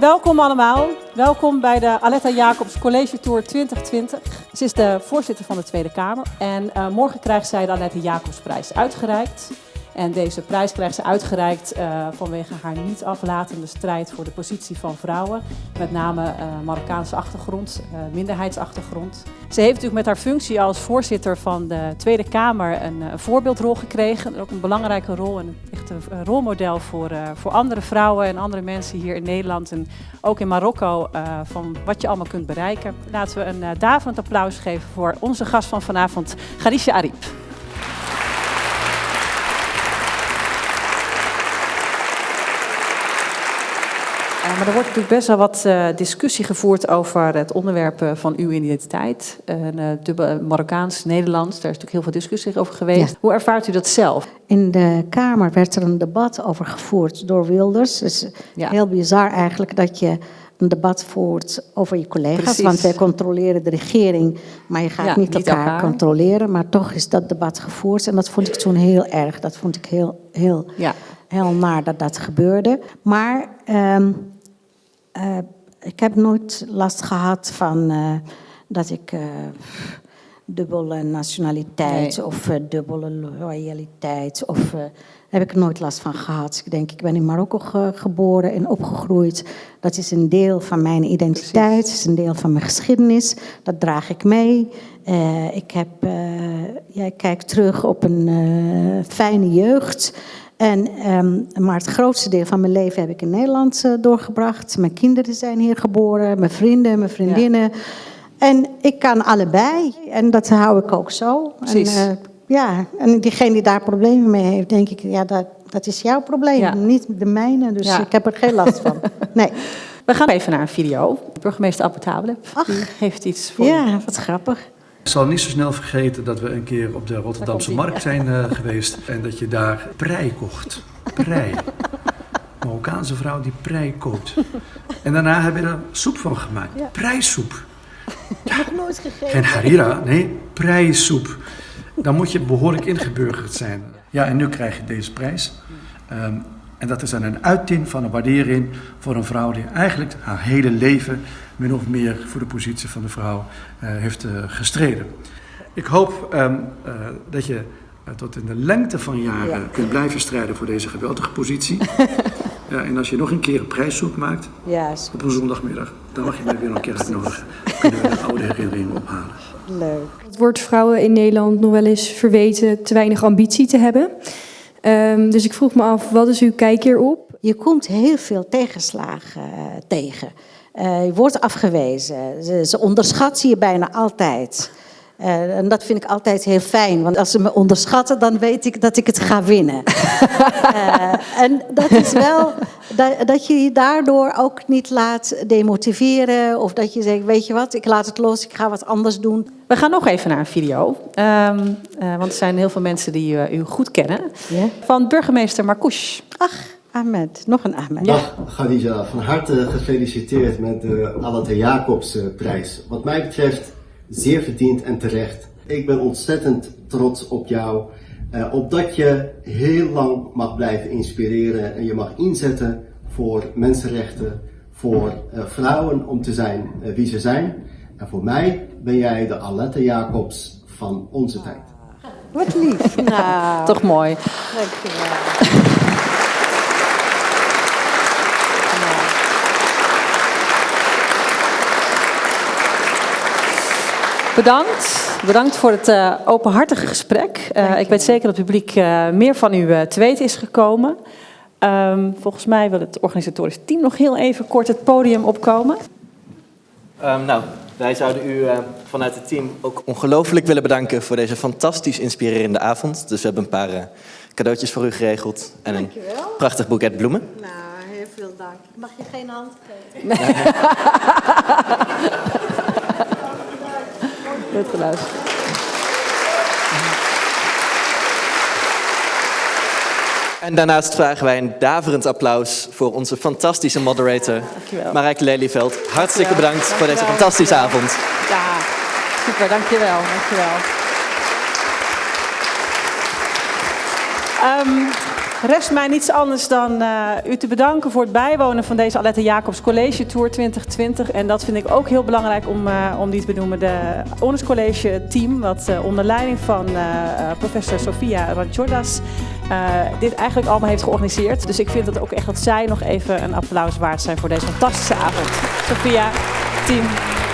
Welkom allemaal. Welkom bij de Aletta Jacobs College Tour 2020. Ze is de voorzitter van de Tweede Kamer en uh, morgen krijgt zij de Aletta Jacobsprijs uitgereikt. En deze prijs krijgt ze uitgereikt uh, vanwege haar niet aflatende strijd voor de positie van vrouwen. Met name uh, Marokkaanse achtergrond, uh, minderheidsachtergrond. Ze heeft natuurlijk met haar functie als voorzitter van de Tweede Kamer een, voorbeeldrol gekregen. En ook een belangrijke rol en echt een rolmodel voor, voor andere vrouwen en andere mensen hier in Nederland. En ook in Marokko van wat je allemaal kunt bereiken. Laten we een daverend applaus geven voor onze gast van vanavond, Garisha Ariep. Maar er wordt natuurlijk best wel wat uh, discussie gevoerd over het onderwerp uh, van uw identiteit. Uh, dubbel Marokkaans-Nederlands, daar is natuurlijk heel veel discussie over geweest. Ja. Hoe ervaart u dat zelf? In de Kamer werd er een debat over gevoerd door Wilders. Het is ja. heel bizar eigenlijk dat je een debat voert over je collega's. Precies. Want wij controleren de regering, maar je gaat ja, niet, niet elkaar, elkaar, controleren. Maar toch is dat debat gevoerd en dat vond ik toen heel erg. Dat vond ik heel, heel, ja. heel naar dat dat gebeurde. Maar... Um, uh, ik heb nooit last gehad van uh, dat ik uh, dubbele nationaliteit nee. of dubbele loyaliteit. Of, heb ik nooit last van gehad. Ik denk, ik ben in Marokko ge geboren en opgegroeid. Dat is een deel van mijn identiteit, het is een deel van mijn geschiedenis. Dat draag ik mee. ik, heb, ja, ik kijk terug op een fijne jeugd. En, um, maar het grootste deel van mijn leven heb ik in Nederland uh, doorgebracht. Mijn kinderen zijn hier geboren, mijn vrienden, mijn vriendinnen. Ja. En ik kan allebei. En dat hou ik ook zo. Precies. En, uh, ja, en diegene die daar problemen mee heeft, denk ik, ja, dat, dat is jouw probleem, ja. niet de mijne. Dus ja. ik heb er geen last van. Nee. We gaan even naar een video. Burgemeester die heeft iets voor Ja, wat grappig. Ik zal niet zo snel vergeten dat we een keer op de Rotterdamse markt zijn uh, geweest en dat je daar prei kocht. Prei. Marokkaanse vrouw die prei koopt. En daarna hebben we er soep van gemaakt. Ja. Preisoep. Ja, nog nooit gegeten. Geen harira, nee, preisoep. Dan moet je behoorlijk ingeburgerd zijn. Ja, en nu krijg je deze prijs. Um, en dat is dan een uiting van een waardering voor een vrouw die eigenlijk haar hele leven min of meer voor de positie van de vrouw uh, heeft uh, gestreden. Ik hoop um, uh, dat je tot in de lengte van jaren ja. kunt blijven strijden voor deze geweldige positie. ja, en als je nog een keer een prijszoek maakt yes. op een zondagmiddag, dan mag je mij weer een keer uitnodigen. Kunnen we de oude herinneringen ophalen. Leuk. Het wordt vrouwen in Nederland nog wel eens verweten te weinig ambitie te hebben. Um, dus ik vroeg me af, wat is uw kijk hierop? Je komt heel veel tegenslagen uh, tegen. Uh, je wordt afgewezen. Ze, ze je bijna altijd. Uh, en dat vind ik altijd heel fijn, want als ze me onderschatten, dan weet ik dat ik het ga winnen. uh, en dat is wel dat, dat je je daardoor ook niet laat demotiveren of dat je zegt, weet je wat, ik laat het los, ik ga wat anders doen. We gaan nog even naar een video, um, uh, want er zijn heel veel mensen die uh, u goed kennen. Yeah. Van burgemeester Marcouch. Ach, Ahmed, nog een Ahmed. Dag Khadija, van harte gefeliciteerd met de Alate Jacobsprijs. Wat mij betreft zeer verdiend en terecht. Ik ben ontzettend trots op jou, uh, opdat je heel lang mag blijven inspireren en je mag inzetten voor mensenrechten, voor uh, vrouwen om te zijn uh, wie ze zijn. En voor mij ben jij de Alette Jacobs van onze tijd. Wat lief. nou, toch mooi. Dankjewel. Bedankt. Bedankt voor het uh, openhartige gesprek. Uh, ik weet zeker dat het publiek uh, meer van u te weten is gekomen. Um, volgens mij wil het organisatorisch team nog heel even kort het podium opkomen. Um, nou, wij zouden u vanuit het team ook ongelooflijk willen bedanken voor deze fantastisch inspirerende avond. Dus we hebben een paar cadeautjes voor u geregeld en een Dankjewel. prachtig boeket bloemen. Nou, heel veel dank. Mag je geen hand geven? Nee. Geluisterd. En daarnaast vragen wij een daverend applaus voor onze fantastische moderator, Marijke Lelyveld. Hartstikke bedankt dankjewel. voor deze fantastische avond. Ja, super, dankjewel. dankjewel. Um, Rest mij niets anders dan uh, u te bedanken voor het bijwonen van deze Alette Jacobs College Tour 2020. En dat vind ik ook heel belangrijk om, uh, om die te benoemen. De Honors College team, wat uh, onder leiding van professor Sofia Ranchordas dit eigenlijk allemaal heeft georganiseerd. Dus ik vind het ook echt dat zij nog even een applaus waard zijn voor deze fantastische avond. Sofia, team.